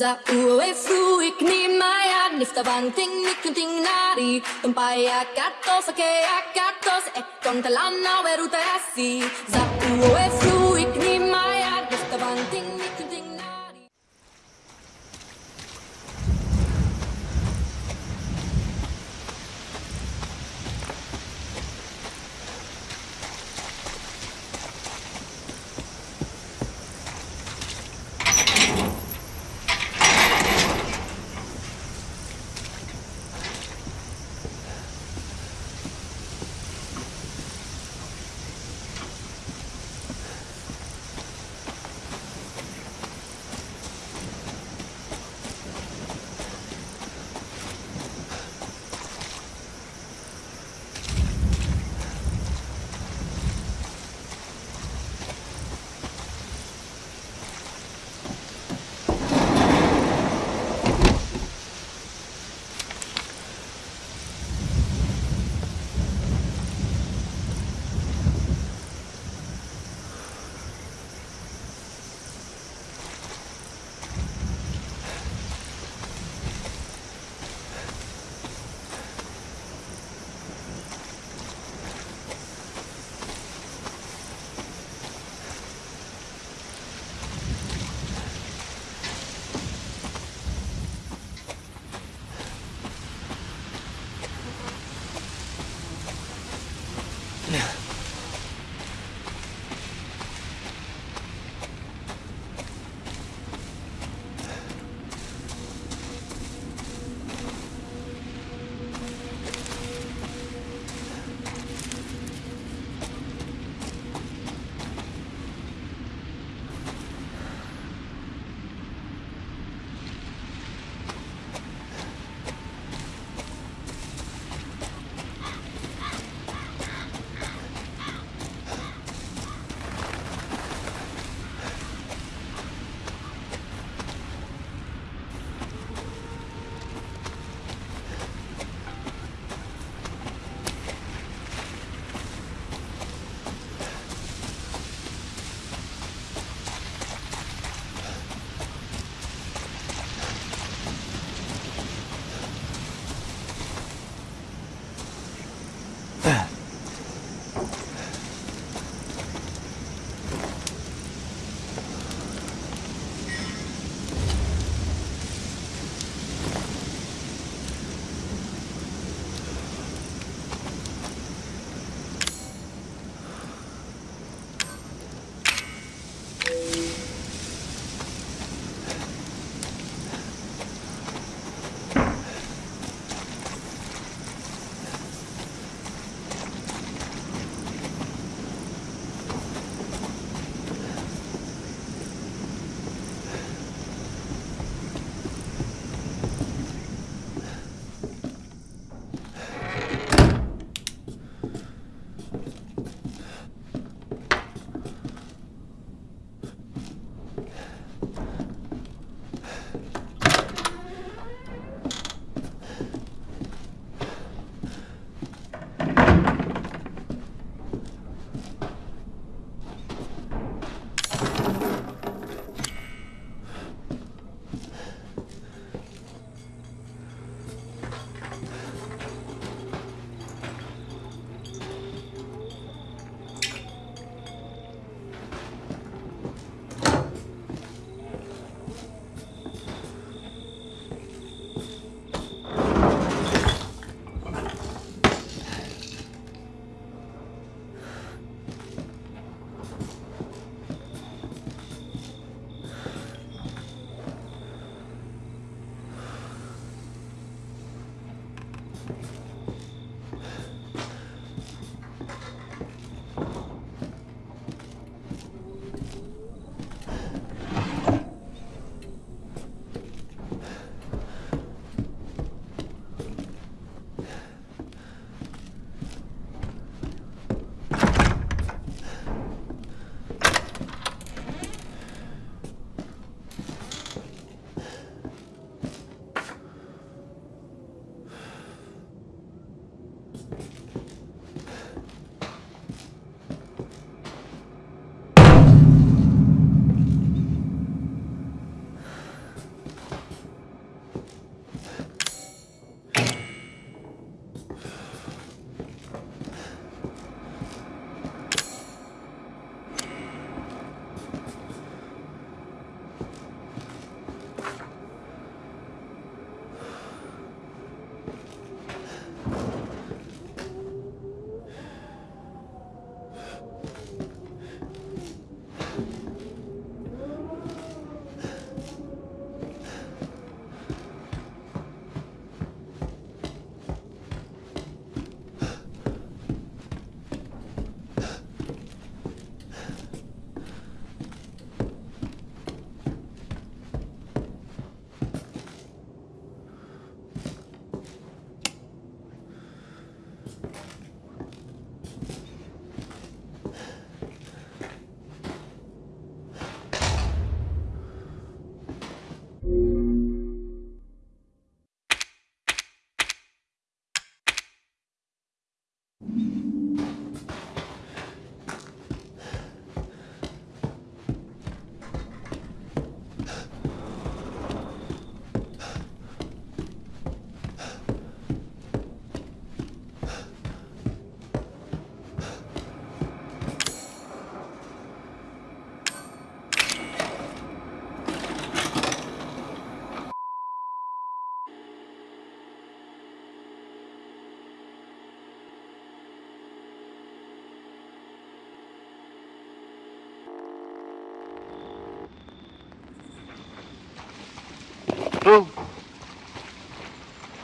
Za ue fru ik ni maya nifta van ting nikunting nari Tumpaya katos ake akatos e kontalana veruta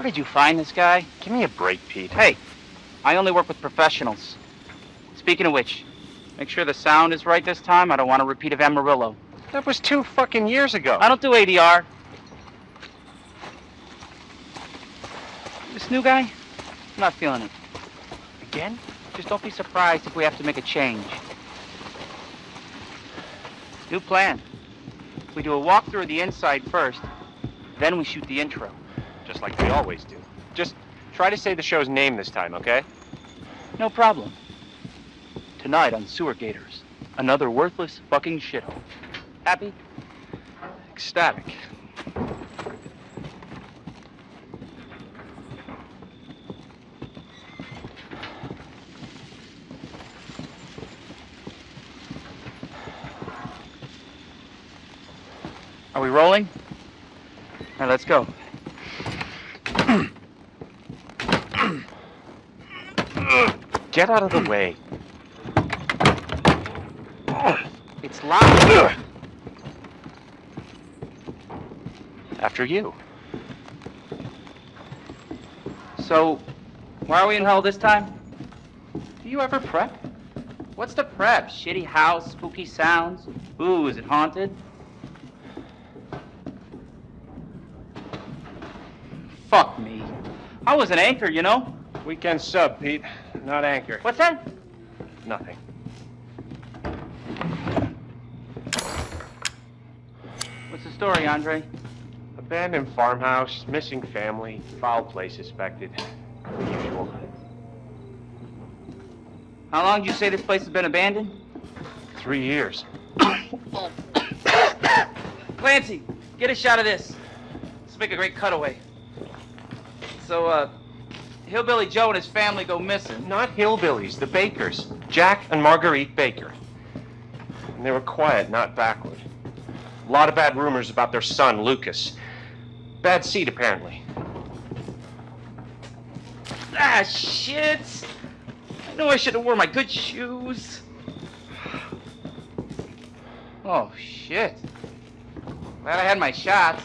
Where did you find this guy? Give me a break, Pete. Hey, I only work with professionals. Speaking of which, make sure the sound is right this time. I don't want a repeat of Amarillo. That was two fucking years ago. I don't do ADR. This new guy, I'm not feeling it. Again? Just don't be surprised if we have to make a change. New plan. We do a walkthrough of the inside first, then we shoot the intro. Just like we always do. Just try to say the show's name this time, okay? No problem. Tonight on Sewer Gators, another worthless fucking shithole. Happy? Ecstatic. Are we rolling? All right, let's go. Get out of the way. It's locked. After you. So, why are we in hell this time? Do you ever prep? What's the prep? Shitty house, spooky sounds? Ooh, is it haunted? Fuck me. I was an anchor, you know? Weekend sub, Pete. Not anchor. What's that? Nothing. What's the story, Andre? Abandoned farmhouse, missing family, foul play suspected. The usual. How long did you say this place has been abandoned? Three years. Clancy, get a shot of this. Let's make a great cutaway. So, uh, Hillbilly Joe and his family go missing. Not hillbillies, the Bakers. Jack and Marguerite Baker. And they were quiet, not backward. A lot of bad rumors about their son, Lucas. Bad seed, apparently. Ah, shit! I know I should have worn my good shoes. Oh, shit. Glad I had my shots.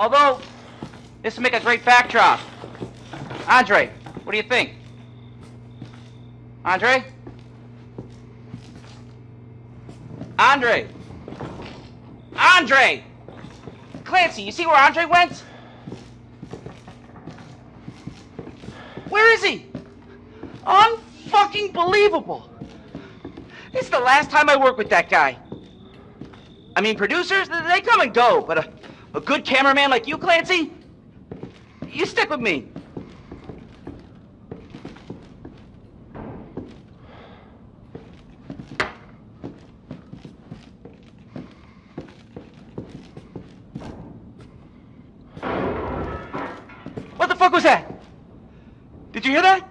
Although, this would make a great backdrop. Andre, what do you think? Andre? Andre! Andre! Clancy, you see where Andre went? Where is he? Unfucking believable. It's the last time I work with that guy. I mean, producers, they come and go, but a, a good cameraman like you, Clancy, you stick with me. What the fuck was that? Did you hear that?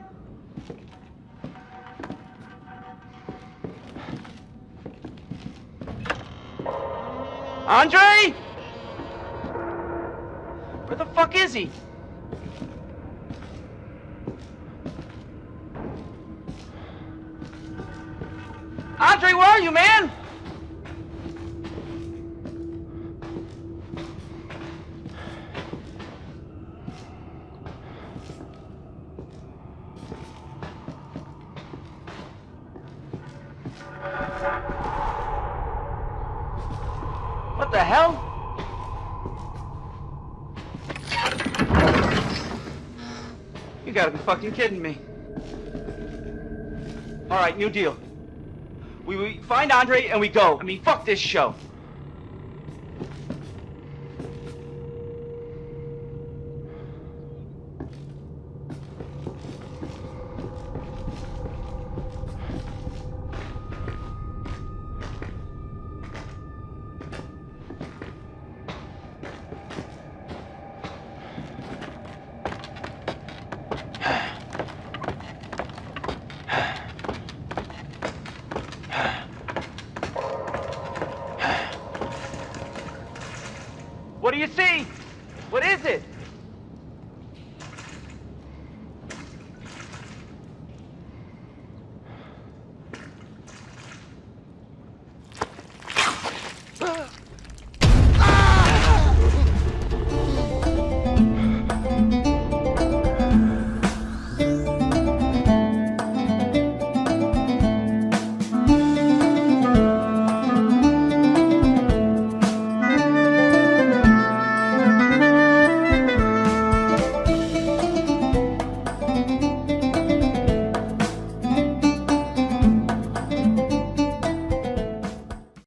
Andre? Where the fuck is he? Andre, where are you, man? What the hell? You gotta be fucking kidding me. All right, new deal. We, we find Andre and we go. I mean, fuck this show. What do you see? What is it?